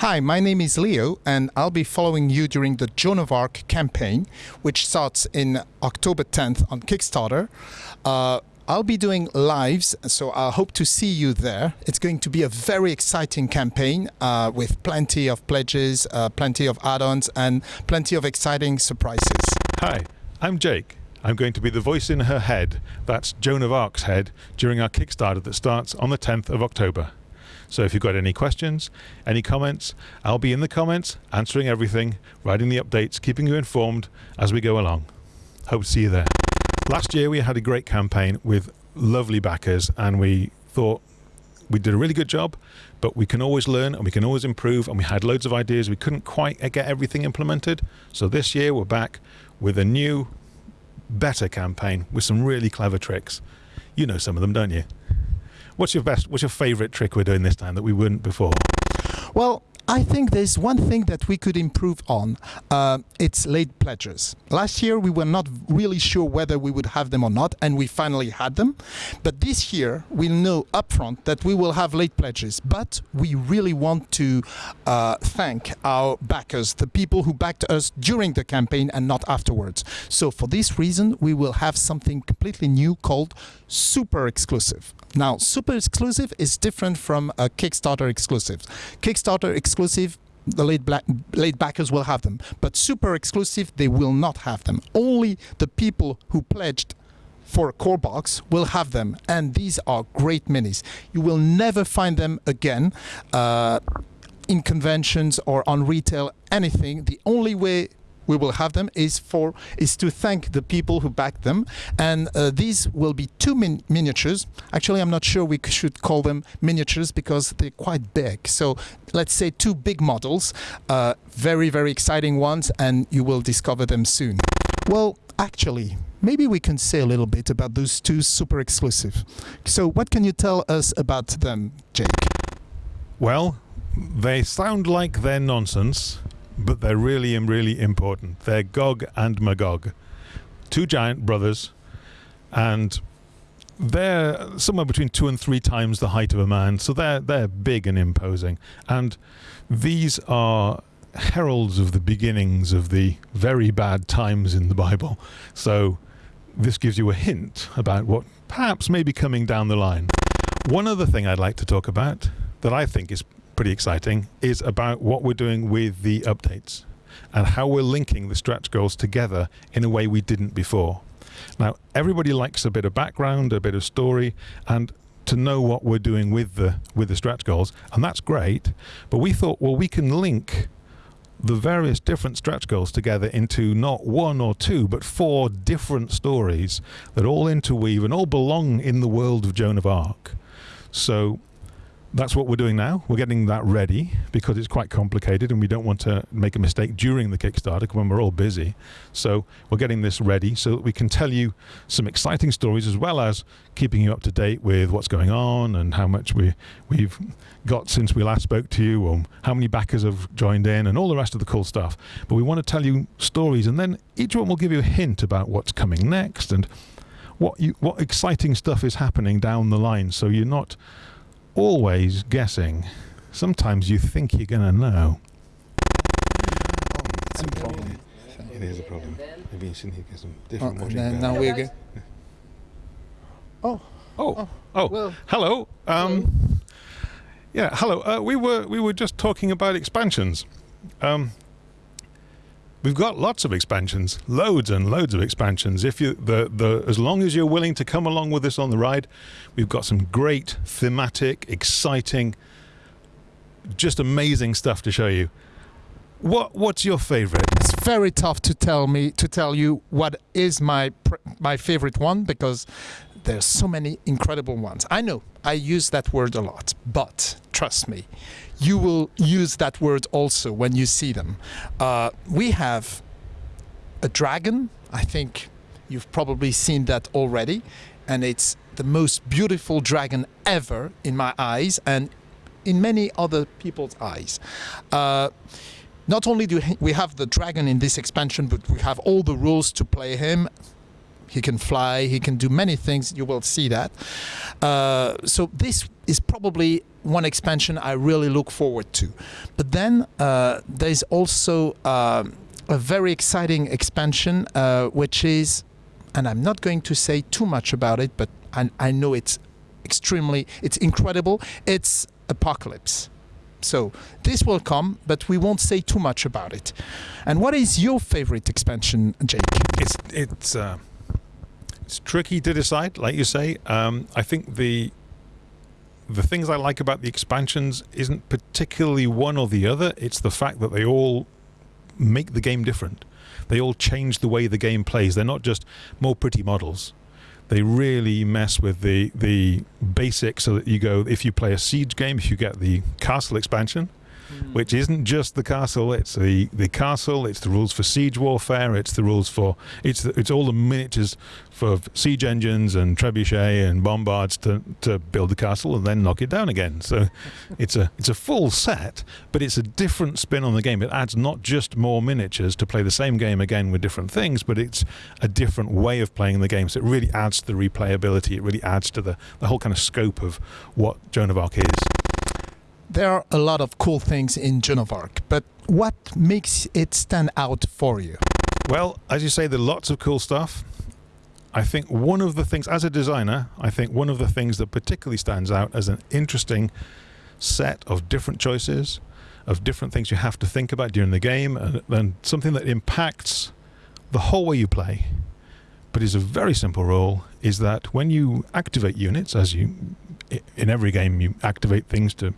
Hi, my name is Leo, and I'll be following you during the Joan of Arc campaign, which starts in October 10th on Kickstarter. Uh, I'll be doing lives, so I hope to see you there. It's going to be a very exciting campaign uh, with plenty of pledges, uh, plenty of add ons, and plenty of exciting surprises. Hi, I'm Jake. I'm going to be the voice in her head, that's Joan of Arc's head, during our Kickstarter that starts on the 10th of October. So if you've got any questions, any comments, I'll be in the comments, answering everything, writing the updates, keeping you informed as we go along. Hope to see you there. Last year we had a great campaign with lovely backers and we thought we did a really good job, but we can always learn and we can always improve and we had loads of ideas. We couldn't quite eh, get everything implemented. So this year we're back with a new, better campaign with some really clever tricks. You know some of them, don't you? What's your best, what's your favorite trick we're doing this time that we wouldn't before? Well, I think there's one thing that we could improve on. Uh, it's late pledges. Last year, we were not really sure whether we would have them or not, and we finally had them. But this year, we know upfront that we will have late pledges. But we really want to uh, thank our backers, the people who backed us during the campaign and not afterwards. So for this reason, we will have something completely new called Super Exclusive. Now, Super Exclusive is different from a Kickstarter exclusive. Kickstarter exclusive the late, black, backers will have them. But super exclusive, they will not have them. Only the people who pledged for a core box will have them. And these are great minis. You will never find them again uh, in conventions or on retail, anything. The only way we will have them is for is to thank the people who backed them. And uh, these will be two min miniatures. Actually i'm not sure we should call them miniatures because they're quite big. So let's say two big models uh, very very exciting ones and you will discover them soon. Well actually maybe we can say a little bit about those two super exclusive. So what can you tell us about them jake? Well they sound like they're nonsense but they're really, really important. They're Gog and Magog, two giant brothers, and they're somewhere between two and three times the height of a man, so they're they're big and imposing. And these are heralds of the beginnings of the very bad times in the Bible. So this gives you a hint about what perhaps may be coming down the line. One other thing I'd like to talk about that I think is pretty exciting is about what we're doing with the updates and how we're linking the stretch goals together in a way we didn't before. Now, everybody likes a bit of background, a bit of story, and to know what we're doing with the with the stretch goals, and that's great. But we thought, well, we can link the various different stretch goals together into not one or two, but four different stories that all interweave and all belong in the world of Joan of Arc. So that's what we're doing now. We're getting that ready because it's quite complicated and we don't want to make a mistake during the Kickstarter when we're all busy. So we're getting this ready so that we can tell you some exciting stories as well as keeping you up to date with what's going on and how much we, we've got since we last spoke to you or how many backers have joined in and all the rest of the cool stuff. But we want to tell you stories and then each one will give you a hint about what's coming next and what you, what exciting stuff is happening down the line so you're not always guessing. Sometimes you think you're going to know. It's a problem. It is a problem. Maybe you should get some different Oh, watching then now we're good. Oh, Oh, oh, well, hello. Um, yeah, hello. Uh, we were we were just talking about expansions. Um, we've got lots of expansions, loads and loads of expansions. If you the the as long as you're willing to come along with us on the ride, we've got some great thematic, exciting, just amazing stuff to show you. What what's your favorite? it's very tough to tell me to tell you what is my my favorite one because there's so many incredible ones. I know I use that word a lot, but trust me, you will use that word also when you see them. Uh, we have a dragon. I think you've probably seen that already, and it's the most beautiful dragon ever in my eyes and in many other people's eyes. Uh, not only do we have the dragon in this expansion, but we have all the rules to play him. He can fly, he can do many things. You will see that. Uh, so this is probably one expansion I really look forward to. But then uh, there's also um, a very exciting expansion, uh, which is, and I'm not going to say too much about it, but I, I know it's extremely, it's incredible. It's Apocalypse. So this will come, but we won't say too much about it. And what is your favorite expansion, Jake? It's it's uh, it's tricky to decide, like you say. Um, I think the the things I like about the expansions isn't particularly one or the other. It's the fact that they all make the game different. They all change the way the game plays. They're not just more pretty models. They really mess with the the basics so that you go if you play a siege game, if you get the castle expansion, Hmm. which isn't just the castle. It's the, the castle. It's the rules for siege warfare. It's the rules for it's the, it's all the miniatures for siege engines and trebuchet and bombards to, to build the castle and then knock it down again. So it's a it's a full set, but it's a different spin on the game. It adds not just more miniatures to play the same game again with different things, but it's a different way of playing the game. So it really adds to the replayability. It really adds to the, the whole kind of scope of what Joan of Arc is there are a lot of cool things in Arc, but what makes it stand out for you? Well, as you say, there are lots of cool stuff. I think one of the things, as a designer, I think one of the things that particularly stands out as an interesting set of different choices, of different things you have to think about during the game, and, and something that impacts the whole way you play, but is a very simple rule, is that when you activate units, as you in every game you activate things to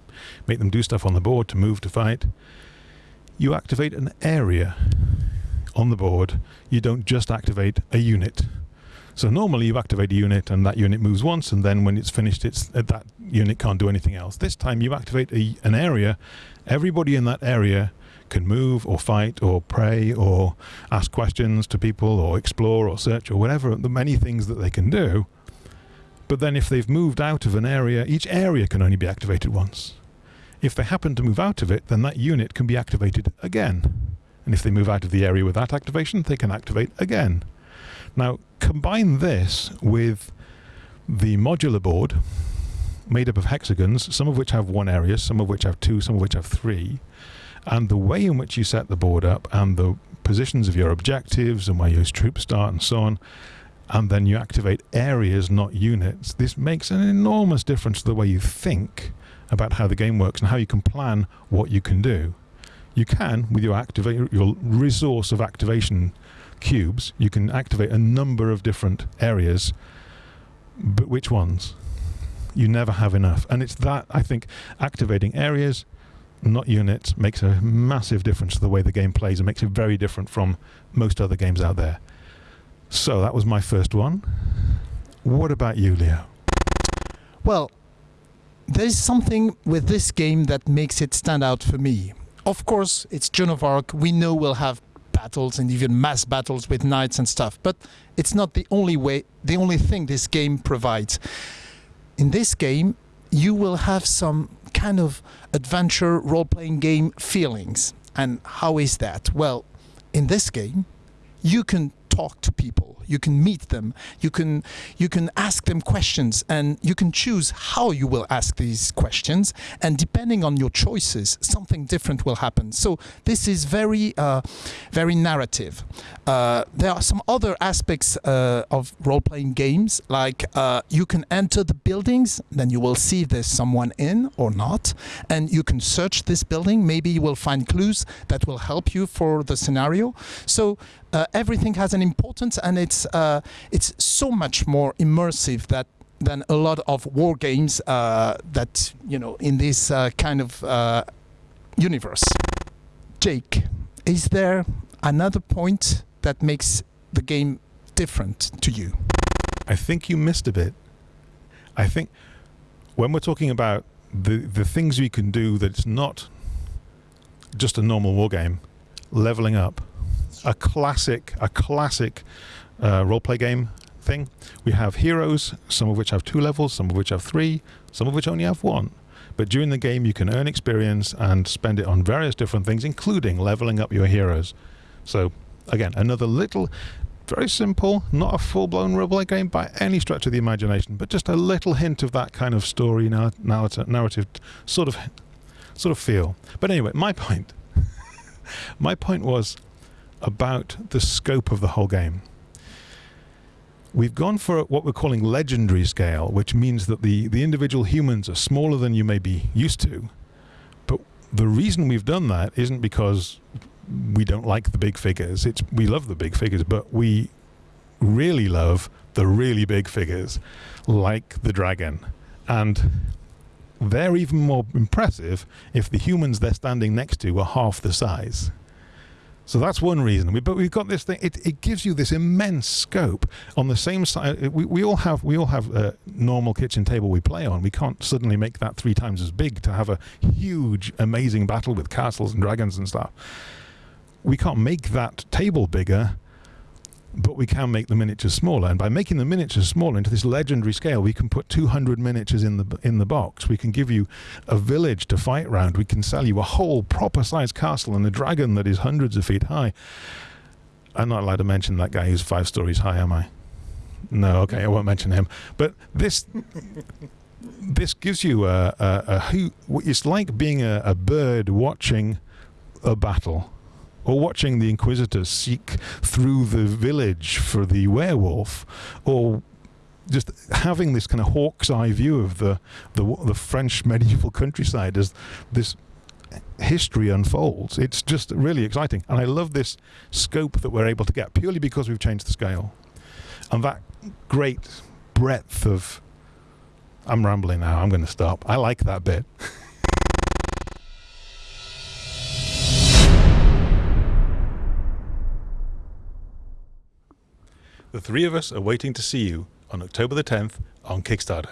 make them do stuff on the board, to move, to fight. You activate an area on the board. You don't just activate a unit. So normally you activate a unit and that unit moves once and then when it's finished it's uh, that unit can't do anything else. This time you activate a, an area. Everybody in that area can move or fight or pray or ask questions to people or explore or search or whatever the many things that they can do but then if they've moved out of an area, each area can only be activated once. If they happen to move out of it, then that unit can be activated again. And if they move out of the area with that activation, they can activate again. Now, combine this with the modular board made up of hexagons, some of which have one area, some of which have two, some of which have three, and the way in which you set the board up and the positions of your objectives and where your troops start and so on, and then you activate areas, not units, this makes an enormous difference to the way you think about how the game works and how you can plan what you can do. You can, with your your resource of activation cubes, you can activate a number of different areas, but which ones? You never have enough. And it's that, I think, activating areas, not units, makes a massive difference to the way the game plays and makes it very different from most other games out there. So that was my first one. What about you, Leo? Well, there's something with this game that makes it stand out for me. Of course, it's Joan of Arc. We know we'll have battles and even mass battles with knights and stuff, but it's not the only way, the only thing this game provides. In this game, you will have some kind of adventure role-playing game feelings. And how is that? Well, in this game, you can talk to people you can meet them. You can you can ask them questions and you can choose how you will ask these questions. And depending on your choices something different will happen. So this is very uh, very narrative. Uh, there are some other aspects uh, of role-playing games like uh, you can enter the buildings then you will see if there's someone in or not. And you can search this building. Maybe you will find clues that will help you for the scenario. So uh, everything has an importance and it's uh, it's so much more immersive that than a lot of war games uh, that you know in this uh, kind of uh, universe. Jake, is there another point that makes the game different to you? I think you missed a bit. I think when we're talking about the the things we can do that's not just a normal war game, leveling up a classic, a classic uh, role-play game thing. We have heroes, some of which have two levels, some of which have three, some of which only have one. But during the game, you can earn experience and spend it on various different things, including leveling up your heroes. So, again, another little, Very simple, not a full blown roleplay game by any stretch of the imagination, but just a little hint of that kind of story narr- narrative, narrative sort of sort of feel. But anyway, my point. my point was about the scope of the whole game. We've gone for what we're calling legendary scale, which means that the, the individual humans are smaller than you may be used to. But the reason we've done that isn't because we don't like the big figures. It's we love the big figures, but we really love the really big figures, like the dragon. And they're even more impressive if the humans they're standing next to are half the size. So that's one reason. We, but we've got this thing. It, it gives you this immense scope on the same side. Uh, we, we all have we all have a normal kitchen table we play on. We can't suddenly make that three times as big to have a huge, amazing battle with castles and dragons and stuff. We can't make that table bigger, but we can make the miniatures smaller. And by making the miniatures smaller into this legendary scale, we can put 200 miniatures in the in the box. We can give you a village to fight round. We can sell you a whole proper sized castle and a dragon that is hundreds of feet high. I'm not allowed to mention that guy who's five stories high, am I? No, okay, I won't mention him. But this this gives you a, a, a who. It's like being a, a bird watching a battle or watching the inquisitors seek through the village for the werewolf, or just having this kind of hawk's eye view of the, the the French medieval countryside as this history unfolds. It's just really exciting, and I love this scope that we're able to get purely because we've changed the scale, and that great breadth of. I'm rambling now. I'm going to stop. I like that bit. The three of us are waiting to see you on October the 10th on Kickstarter.